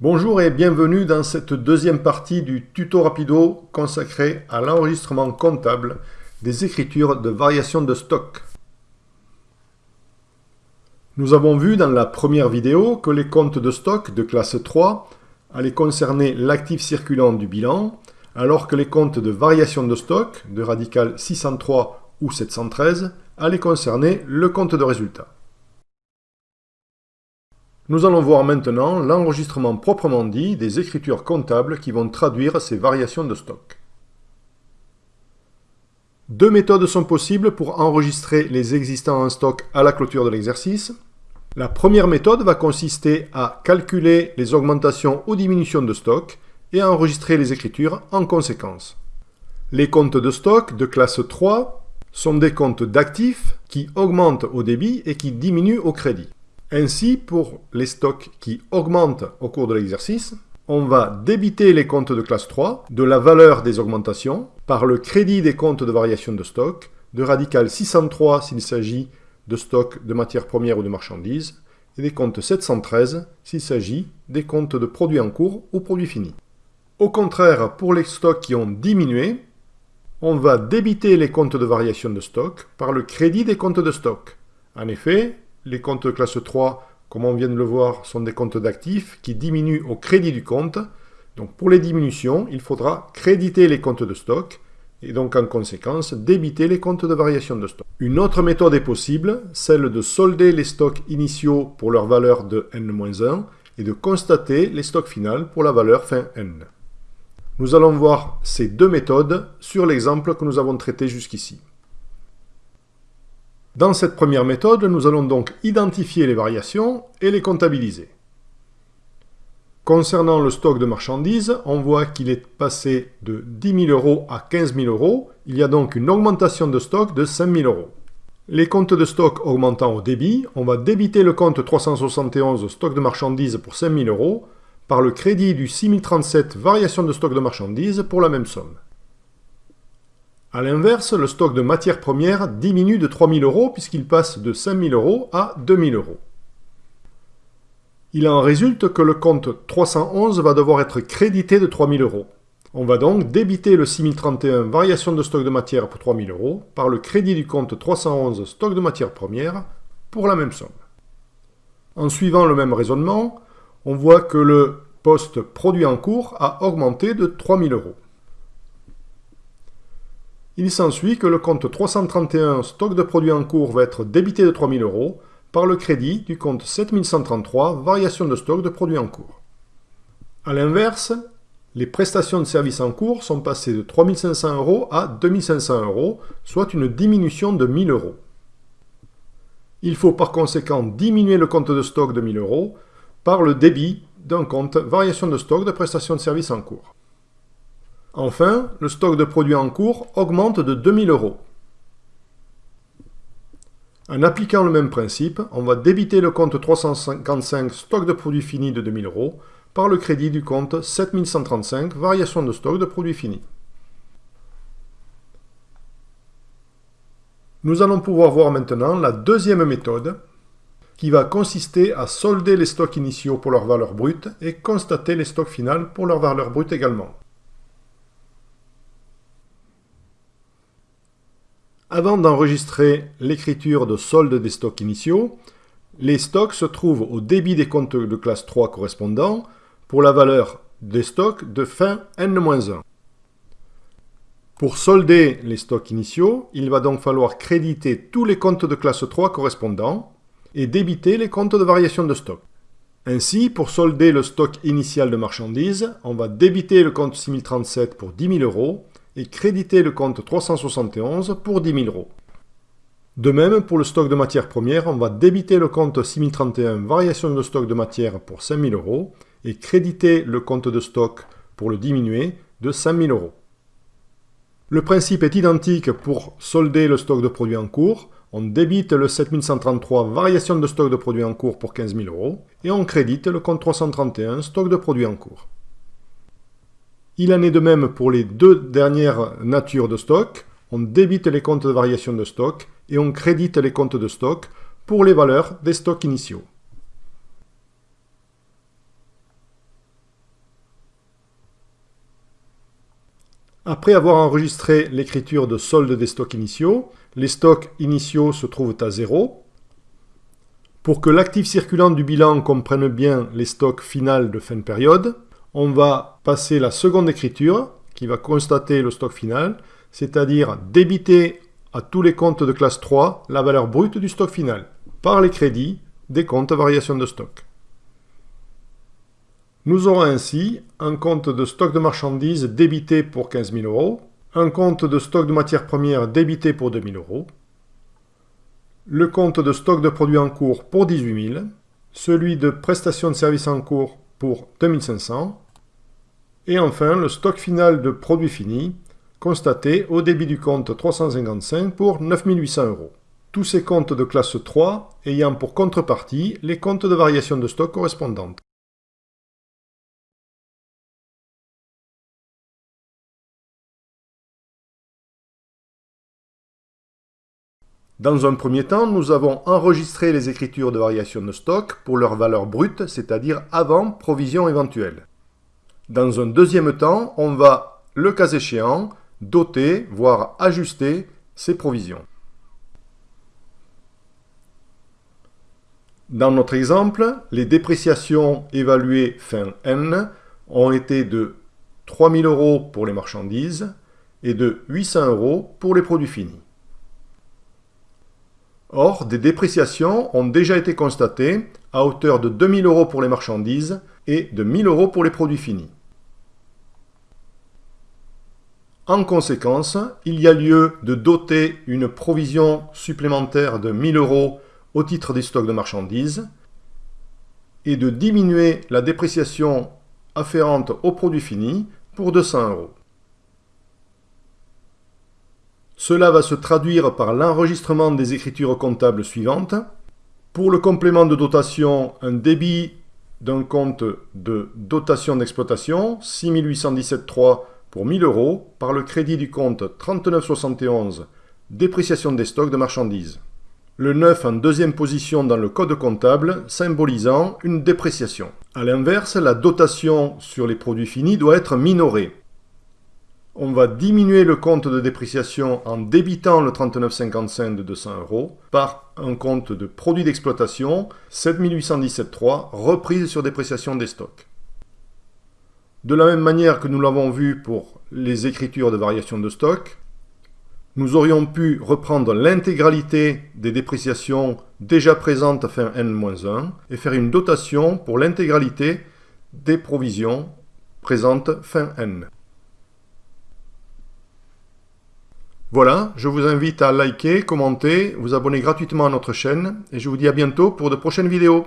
Bonjour et bienvenue dans cette deuxième partie du tuto rapido consacré à l'enregistrement comptable des écritures de variation de stock. Nous avons vu dans la première vidéo que les comptes de stock de classe 3 allaient concerner l'actif circulant du bilan, alors que les comptes de variation de stock de radical 603 ou 713 allaient concerner le compte de résultat. Nous allons voir maintenant l'enregistrement proprement dit des écritures comptables qui vont traduire ces variations de stock. Deux méthodes sont possibles pour enregistrer les existants en stock à la clôture de l'exercice. La première méthode va consister à calculer les augmentations ou diminutions de stock et à enregistrer les écritures en conséquence. Les comptes de stock de classe 3 sont des comptes d'actifs qui augmentent au débit et qui diminuent au crédit. Ainsi, pour les stocks qui augmentent au cours de l'exercice, on va débiter les comptes de classe 3 de la valeur des augmentations par le crédit des comptes de variation de stock de radical 603 s'il s'agit de stock de matières premières ou de marchandises et des comptes 713 s'il s'agit des comptes de produits en cours ou produits finis. Au contraire, pour les stocks qui ont diminué, on va débiter les comptes de variation de stock par le crédit des comptes de stock. En effet, les comptes de classe 3, comme on vient de le voir, sont des comptes d'actifs qui diminuent au crédit du compte. Donc pour les diminutions, il faudra créditer les comptes de stock et donc en conséquence débiter les comptes de variation de stock. Une autre méthode est possible, celle de solder les stocks initiaux pour leur valeur de n-1 et de constater les stocks finaux pour la valeur fin n. Nous allons voir ces deux méthodes sur l'exemple que nous avons traité jusqu'ici. Dans cette première méthode, nous allons donc identifier les variations et les comptabiliser. Concernant le stock de marchandises, on voit qu'il est passé de 10 000 euros à 15 000 euros. Il y a donc une augmentation de stock de 5 000 euros. Les comptes de stock augmentant au débit, on va débiter le compte 371 stock de marchandises pour 5 000 euros par le crédit du 6037 variation de stock de marchandises pour la même somme. A l'inverse, le stock de matières premières diminue de 3 000 euros puisqu'il passe de 5 000 euros à 2 000 euros. Il en résulte que le compte 311 va devoir être crédité de 3 000 euros. On va donc débiter le 6031 variation de stock de matière pour 3 000 euros par le crédit du compte 311 stock de matières premières pour la même somme. En suivant le même raisonnement, on voit que le poste produit en cours a augmenté de 3 000 euros. Il s'ensuit que le compte 331 stock de produits en cours va être débité de 3000 euros par le crédit du compte 7133 variation de stock de produits en cours. A l'inverse, les prestations de services en cours sont passées de 3500 euros à 2500 euros, soit une diminution de 1000 euros. Il faut par conséquent diminuer le compte de stock de 1000 euros par le débit d'un compte variation de stock de prestations de services en cours. Enfin, le stock de produits en cours augmente de 2000 euros. En appliquant le même principe, on va débiter le compte 355 stock de produits finis de 2000 euros par le crédit du compte 7135 variation de stock de produits finis. Nous allons pouvoir voir maintenant la deuxième méthode qui va consister à solder les stocks initiaux pour leur valeur brute et constater les stocks finaux pour leur valeur brute également. Avant d'enregistrer l'écriture de solde des stocks initiaux, les stocks se trouvent au débit des comptes de classe 3 correspondants pour la valeur des stocks de fin n-1. Pour solder les stocks initiaux, il va donc falloir créditer tous les comptes de classe 3 correspondants et débiter les comptes de variation de stock. Ainsi, pour solder le stock initial de marchandises, on va débiter le compte 6037 pour 10 000 euros et créditer le compte 371 pour 10 000 euros. De même, pour le stock de matières premières, on va débiter le compte 6031 variation de stock de matière pour 5 000 euros et créditer le compte de stock pour le diminuer de 5 000 euros. Le principe est identique pour solder le stock de produits en cours. On débite le 7133 variation de stock de produits en cours pour 15 000 euros et on crédite le compte 331 stock de produits en cours. Il en est de même pour les deux dernières natures de stock. On débite les comptes de variation de stock et on crédite les comptes de stock pour les valeurs des stocks initiaux. Après avoir enregistré l'écriture de solde des stocks initiaux, les stocks initiaux se trouvent à zéro. Pour que l'actif circulant du bilan comprenne bien les stocks finaux de fin de période, on va passer la seconde écriture qui va constater le stock final, c'est-à-dire débiter à tous les comptes de classe 3 la valeur brute du stock final par les crédits des comptes variation de stock. Nous aurons ainsi un compte de stock de marchandises débité pour 15 000 euros, un compte de stock de matières premières débité pour 2 000 euros, le compte de stock de produits en cours pour 18 000, celui de prestations de services en cours pour 2500, et enfin le stock final de produits finis constaté au débit du compte 355 pour 9800 euros. Tous ces comptes de classe 3 ayant pour contrepartie les comptes de variation de stock correspondantes. Dans un premier temps, nous avons enregistré les écritures de variation de stock pour leur valeur brute, c'est-à-dire avant provision éventuelle. Dans un deuxième temps, on va, le cas échéant, doter, voire ajuster ces provisions. Dans notre exemple, les dépréciations évaluées fin N ont été de 3000 euros pour les marchandises et de 800 euros pour les produits finis. Or, des dépréciations ont déjà été constatées à hauteur de 2000 euros pour les marchandises et de 1000 euros pour les produits finis. En conséquence, il y a lieu de doter une provision supplémentaire de 1000 euros au titre des stocks de marchandises et de diminuer la dépréciation afférente aux produits finis pour 200 euros. Cela va se traduire par l'enregistrement des écritures comptables suivantes. Pour le complément de dotation, un débit d'un compte de dotation d'exploitation, 6817,3 pour 1000 euros, par le crédit du compte 3971, dépréciation des stocks de marchandises. Le 9 en deuxième position dans le code comptable, symbolisant une dépréciation. A l'inverse, la dotation sur les produits finis doit être minorée on va diminuer le compte de dépréciation en débitant le 39,55 de 200 euros par un compte de produit d'exploitation 7817.3 reprise sur dépréciation des stocks. De la même manière que nous l'avons vu pour les écritures de variation de stock, nous aurions pu reprendre l'intégralité des dépréciations déjà présentes fin N-1 et faire une dotation pour l'intégralité des provisions présentes fin N. Voilà, je vous invite à liker, commenter, vous abonner gratuitement à notre chaîne et je vous dis à bientôt pour de prochaines vidéos.